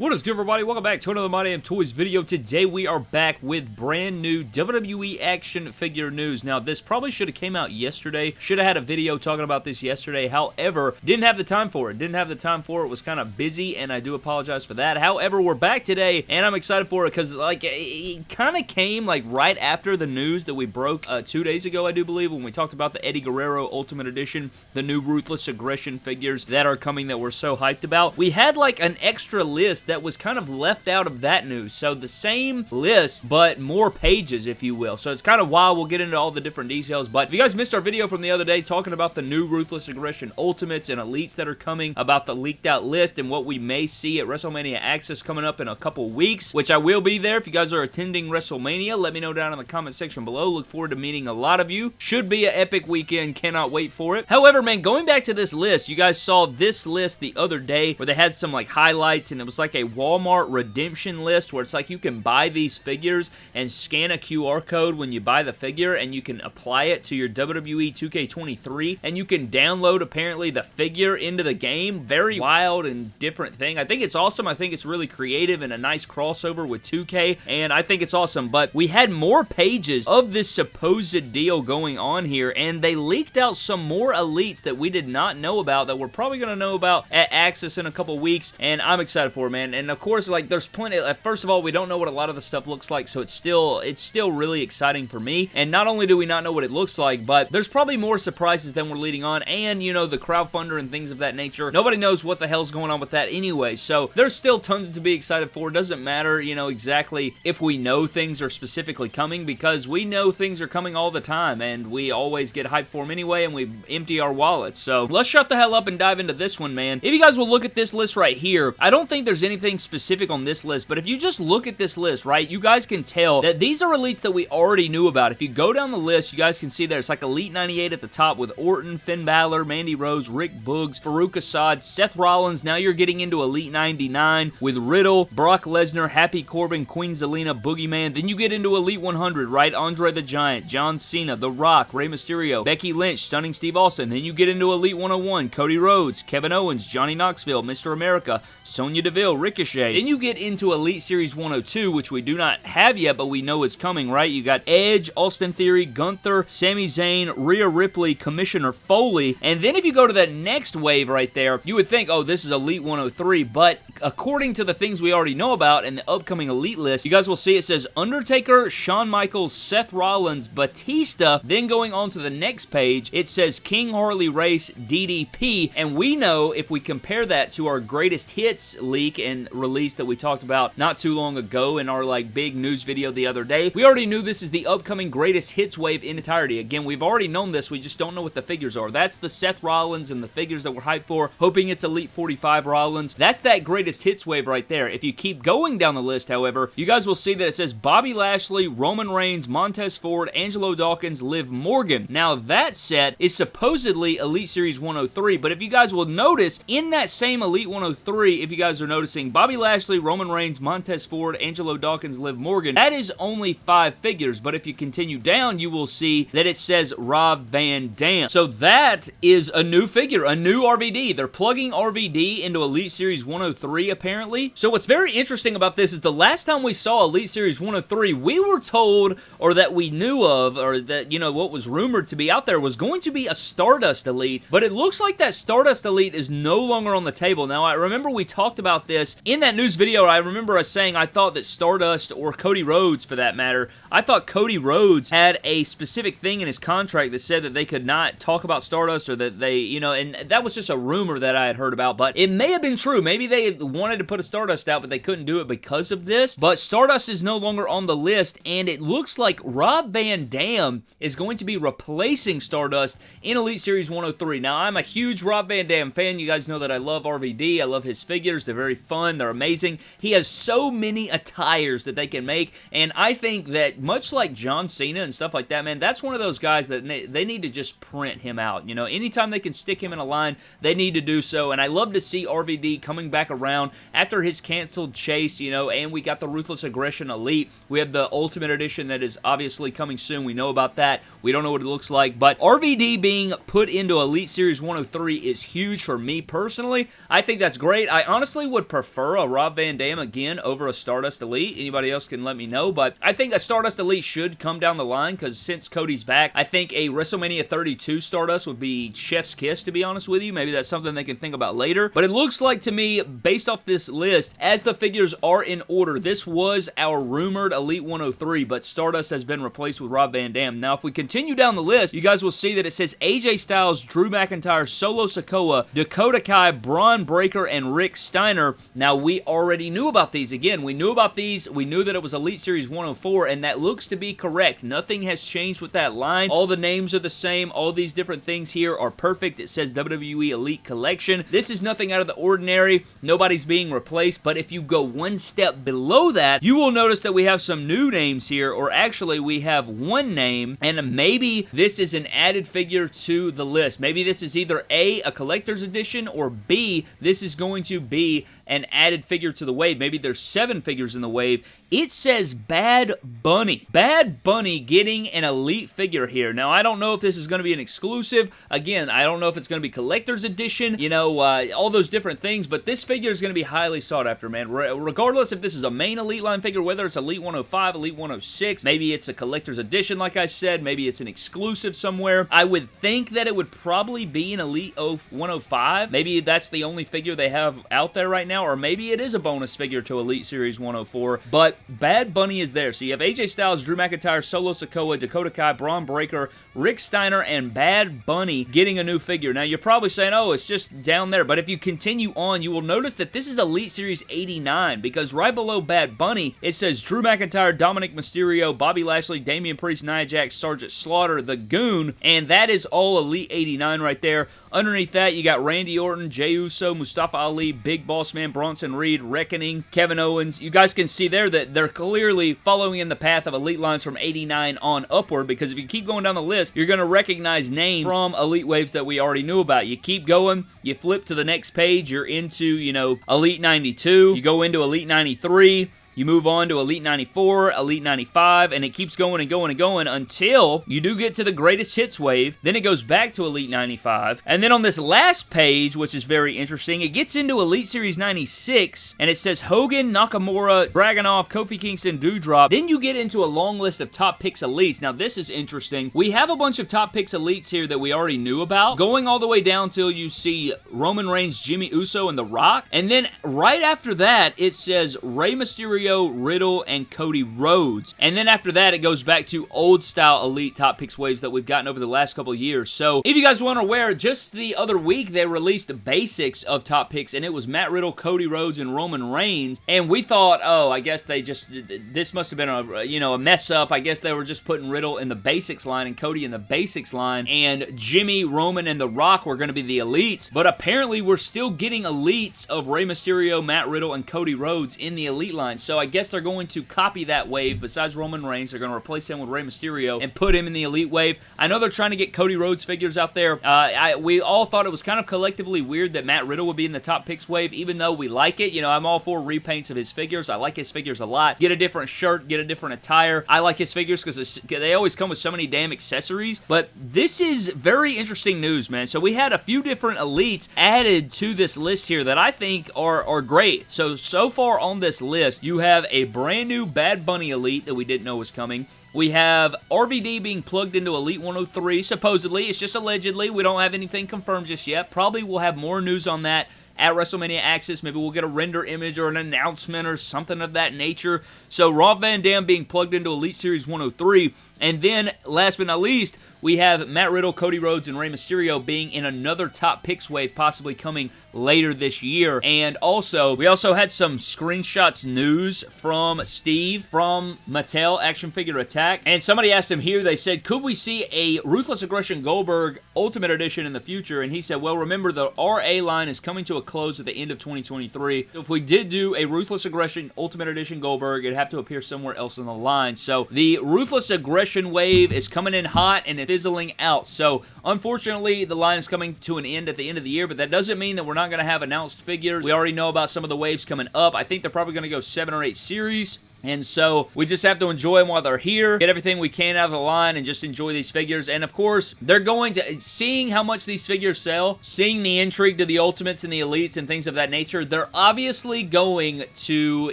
What is good everybody? Welcome back to another My Damn Toys video. Today we are back with brand new WWE action figure news. Now this probably should have came out yesterday. Should have had a video talking about this yesterday. However, didn't have the time for it. Didn't have the time for it. Was kind of busy and I do apologize for that. However, we're back today and I'm excited for it because like it kind of came like right after the news that we broke uh, two days ago I do believe when we talked about the Eddie Guerrero Ultimate Edition, the new Ruthless Aggression figures that are coming that we're so hyped about. We had like an extra list that was kind of left out of that news. So the same list, but more pages, if you will. So it's kind of wild. We'll get into all the different details. But if you guys missed our video from the other day talking about the new Ruthless Aggression Ultimates and Elites that are coming, about the leaked out list and what we may see at WrestleMania Access coming up in a couple weeks, which I will be there. If you guys are attending WrestleMania, let me know down in the comment section below. Look forward to meeting a lot of you. Should be an epic weekend. Cannot wait for it. However, man, going back to this list, you guys saw this list the other day where they had some like highlights and it was like a Walmart Walmart redemption list where it's like you can buy these figures and scan a QR code when you buy the figure and you can apply it to your WWE 2K23 and you can download apparently the figure into the game. Very wild and different thing. I think it's awesome. I think it's really creative and a nice crossover with 2K and I think it's awesome. But we had more pages of this supposed deal going on here and they leaked out some more elites that we did not know about that we're probably going to know about at Access in a couple weeks and I'm excited for it, man. And of course, like, there's plenty, uh, first of all, we don't know what a lot of the stuff looks like, so it's still, it's still really exciting for me, and not only do we not know what it looks like, but there's probably more surprises than we're leading on, and, you know, the crowdfunder and things of that nature, nobody knows what the hell's going on with that anyway, so there's still tons to be excited for, doesn't matter, you know, exactly if we know things are specifically coming, because we know things are coming all the time, and we always get hyped for them anyway, and we empty our wallets, so let's shut the hell up and dive into this one, man. If you guys will look at this list right here, I don't think there's anything specific on this list, but if you just look at this list, right, you guys can tell that these are elites that we already knew about. If you go down the list, you guys can see there's like Elite 98 at the top with Orton, Finn Balor, Mandy Rose, Rick Boogs, Faarooq Asaad, Seth Rollins. Now you're getting into Elite 99 with Riddle, Brock Lesnar, Happy Corbin, Queen Zelina, Boogeyman. Then you get into Elite 100, right? Andre the Giant, John Cena, The Rock, Rey Mysterio, Becky Lynch, Stunning Steve Austin. Then you get into Elite 101, Cody Rhodes, Kevin Owens, Johnny Knoxville, Mr. America, Sonya Deville, Ricochet, then you get into Elite Series 102, which we do not have yet, but we know it's coming, right? You got Edge, Austin Theory, Gunther, Sami Zayn, Rhea Ripley, Commissioner Foley, and then if you go to that next wave right there, you would think, oh, this is Elite 103, but according to the things we already know about in the upcoming Elite list, you guys will see it says Undertaker, Shawn Michaels, Seth Rollins, Batista, then going on to the next page, it says King Harley Race, DDP, and we know if we compare that to our greatest hits leak and release that we talked about not too long ago in our like big news video the other day. We already knew this is the upcoming greatest hits wave in entirety. Again, we've already known this. We just don't know what the figures are. That's the Seth Rollins and the figures that we're hyped for, hoping it's Elite 45 Rollins. That's that greatest hits wave right there. If you keep going down the list, however, you guys will see that it says Bobby Lashley, Roman Reigns, Montez Ford, Angelo Dawkins, Liv Morgan. Now, that set is supposedly Elite Series 103, but if you guys will notice, in that same Elite 103, if you guys are noticing, Bobby Lashley, Roman Reigns, Montez Ford, Angelo Dawkins, Liv Morgan. That is only five figures, but if you continue down, you will see that it says Rob Van Dam. So that is a new figure, a new RVD. They're plugging RVD into Elite Series 103, apparently. So what's very interesting about this is the last time we saw Elite Series 103, we were told, or that we knew of, or that, you know, what was rumored to be out there was going to be a Stardust Elite, but it looks like that Stardust Elite is no longer on the table. Now, I remember we talked about this in that news video video, I remember us saying I thought that Stardust, or Cody Rhodes for that matter, I thought Cody Rhodes had a specific thing in his contract that said that they could not talk about Stardust or that they, you know, and that was just a rumor that I had heard about, but it may have been true. Maybe they wanted to put a Stardust out, but they couldn't do it because of this. But Stardust is no longer on the list, and it looks like Rob Van Dam is going to be replacing Stardust in Elite Series 103. Now, I'm a huge Rob Van Dam fan. You guys know that I love RVD. I love his figures. They're very fun. They're amazing. He has so many attires that they can make, and I think that much like John Cena and stuff like that, man, that's one of those guys that they need to just print him out. You know, anytime they can stick him in a line, they need to do so, and I love to see RVD coming back around after his canceled chase, you know, and we got the Ruthless Aggression Elite. We have the Ultimate Edition that is obviously coming soon. We know about that. We don't know what it looks like, but RVD being put into Elite Series 103 is huge for me personally. I think that's great. I honestly would prefer prefer a Rob Van Dam again over a Stardust Elite. Anybody else can let me know, but I think a Stardust Elite should come down the line because since Cody's back, I think a WrestleMania 32 Stardust would be chef's kiss, to be honest with you. Maybe that's something they can think about later, but it looks like to me, based off this list, as the figures are in order, this was our rumored Elite 103, but Stardust has been replaced with Rob Van Dam. Now, if we continue down the list, you guys will see that it says AJ Styles, Drew McIntyre, Solo Sikoa, Dakota Kai, Bron Breakker, and Rick Steiner. Now, we already knew about these. Again, we knew about these. We knew that it was Elite Series 104, and that looks to be correct. Nothing has changed with that line. All the names are the same. All these different things here are perfect. It says WWE Elite Collection. This is nothing out of the ordinary. Nobody's being replaced, but if you go one step below that, you will notice that we have some new names here, or actually we have one name, and maybe this is an added figure to the list. Maybe this is either A, a collector's edition, or B, this is going to be an added figure to the wave. Maybe there's seven figures in the wave. It says Bad Bunny. Bad Bunny getting an elite figure here. Now, I don't know if this is going to be an exclusive. Again, I don't know if it's going to be collector's edition, you know, uh, all those different things, but this figure is going to be highly sought after, man. Re regardless if this is a main Elite line figure, whether it's Elite 105, Elite 106, maybe it's a collector's edition, like I said, maybe it's an exclusive somewhere. I would think that it would probably be an Elite 105. Maybe that's the only figure they have out there right now or maybe it is a bonus figure to Elite Series 104, but Bad Bunny is there. So you have AJ Styles, Drew McIntyre, Solo Sikoa, Dakota Kai, Bron Breakker, Rick Steiner, and Bad Bunny getting a new figure. Now, you're probably saying, oh, it's just down there, but if you continue on, you will notice that this is Elite Series 89, because right below Bad Bunny, it says Drew McIntyre, Dominic Mysterio, Bobby Lashley, Damian Priest, Nia Jax, Sergeant Slaughter, The Goon, and that is all Elite 89 right there. Underneath that, you got Randy Orton, Jey Uso, Mustafa Ali, Big Boss Man, Bronson Reed, Reckoning, Kevin Owens. You guys can see there that they're clearly following in the path of Elite lines from 89 on upward because if you keep going down the list, you're going to recognize names from Elite Waves that we already knew about. You keep going, you flip to the next page, you're into, you know, Elite 92, you go into Elite 93, you move on to Elite 94, Elite 95, and it keeps going and going and going until you do get to the greatest hits wave. Then it goes back to Elite 95. And then on this last page, which is very interesting, it gets into Elite Series 96, and it says Hogan, Nakamura, Dragunov, Kofi Kingston, Doudrop. Then you get into a long list of top picks elites. Now, this is interesting. We have a bunch of top picks elites here that we already knew about, going all the way down till you see Roman Reigns, Jimmy Uso, and The Rock. And then right after that, it says Rey Mysterio, Mysterio, Riddle, and Cody Rhodes. And then after that, it goes back to old style Elite Top Picks waves that we've gotten over the last couple years. So if you guys to aware, just the other week, they released the basics of Top Picks, and it was Matt Riddle, Cody Rhodes, and Roman Reigns. And we thought, oh, I guess they just, this must have been a, you know, a mess up. I guess they were just putting Riddle in the basics line and Cody in the basics line, and Jimmy, Roman, and The Rock were going to be the elites. But apparently, we're still getting elites of Rey Mysterio, Matt Riddle, and Cody Rhodes in the elite line. So I guess they're going to copy that wave. Besides Roman Reigns, they're going to replace him with Rey Mysterio and put him in the Elite wave. I know they're trying to get Cody Rhodes figures out there. Uh, I, we all thought it was kind of collectively weird that Matt Riddle would be in the top picks wave, even though we like it. You know, I'm all for repaints of his figures. I like his figures a lot. Get a different shirt, get a different attire. I like his figures because they always come with so many damn accessories. But this is very interesting news, man. So we had a few different elites added to this list here that I think are, are great. So, so far on this list, you have a brand new Bad Bunny Elite that we didn't know was coming. We have RVD being plugged into Elite 103, supposedly. It's just allegedly. We don't have anything confirmed just yet. Probably we'll have more news on that at WrestleMania Access. Maybe we'll get a render image or an announcement or something of that nature. So Rob Van Dam being plugged into Elite Series 103. And then, last but not least, we have Matt Riddle, Cody Rhodes, and Rey Mysterio being in another top picks wave possibly coming later this year. And also, we also had some screenshots news from Steve from Mattel Action Figure Attack. And somebody asked him here, they said, could we see a Ruthless Aggression Goldberg Ultimate Edition in the future? And he said, well, remember the RA line is coming to a close at the end of 2023. So if we did do a Ruthless Aggression Ultimate Edition Goldberg, it'd have to appear somewhere else in the line. So the Ruthless Aggression wave is coming in hot and fizzling out. So, unfortunately, the line is coming to an end at the end of the year, but that doesn't mean that we're not going to have announced figures. We already know about some of the waves coming up. I think they're probably going to go seven or eight series And so we just have to enjoy them while they're here, get everything we can out of the line, and just enjoy these figures. And of course, they're going to, seeing how much these figures sell, seeing the intrigue to the Ultimates and the Elites and things of that nature, they're obviously going to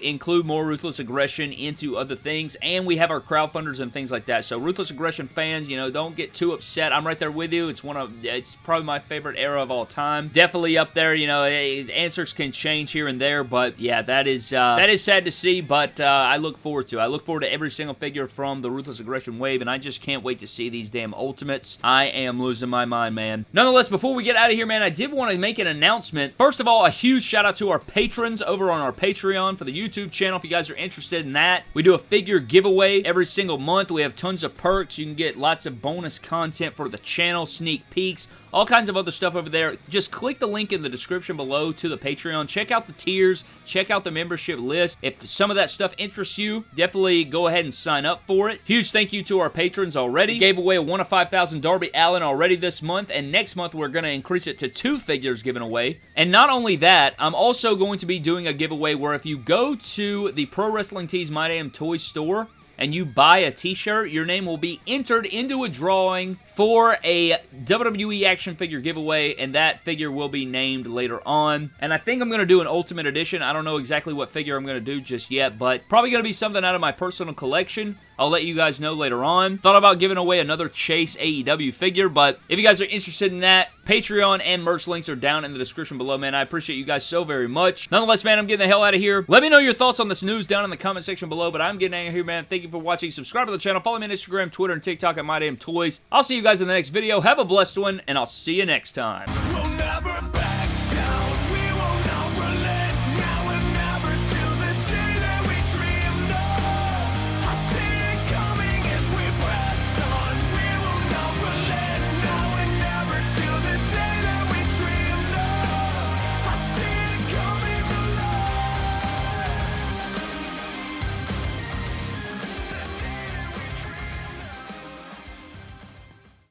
include more Ruthless Aggression into other things. And we have our crowdfunders and things like that. So Ruthless Aggression fans, you know, don't get too upset. I'm right there with you. It's one of, it's probably my favorite era of all time. Definitely up there, you know, eh, answers can change here and there, but yeah, that is, uh, that is sad to see, but uh, I look forward to. I look forward to every single figure from the Ruthless Aggression wave, and I just can't wait to see these damn Ultimates. I am losing my mind, man. Nonetheless, before we get out of here, man, I did want to make an announcement. First of all, a huge shout out to our patrons over on our Patreon for the YouTube channel if you guys are interested in that. We do a figure giveaway every single month. We have tons of perks. You can get lots of bonus content for the channel, sneak peeks, all kinds of other stuff over there. Just click the link in the description below to the Patreon. Check out the tiers. Check out the membership list. If some of that stuff interests you, definitely go ahead and sign up for it. Huge thank you to our patrons already. Gave away a 1 of 5,000 Darby Allin already this month, and next month we're going to increase it to two figures given away. And not only that, I'm also going to be doing a giveaway where if you go to the Pro Wrestling Tees My Damn Toys store, and you buy a t-shirt, your name will be entered into a drawing for a WWE action figure giveaway, and that figure will be named later on. And I think I'm going to do an Ultimate Edition. I don't know exactly what figure I'm going to do just yet, but probably going to be something out of my personal collection. I'll let you guys know later on. Thought about giving away another Chase AEW figure, but if you guys are interested in that, Patreon and merch links are down in the description below, man. I appreciate you guys so very much. Nonetheless, man, I'm getting the hell out of here. Let me know your thoughts on this news down in the comment section below, but I'm getting out of here, man. Thank you for watching. Subscribe to the channel. Follow me on Instagram, Twitter, and TikTok at MyDamnToys. I'll see you guys in the next video. Have a blessed one, and I'll see you next time.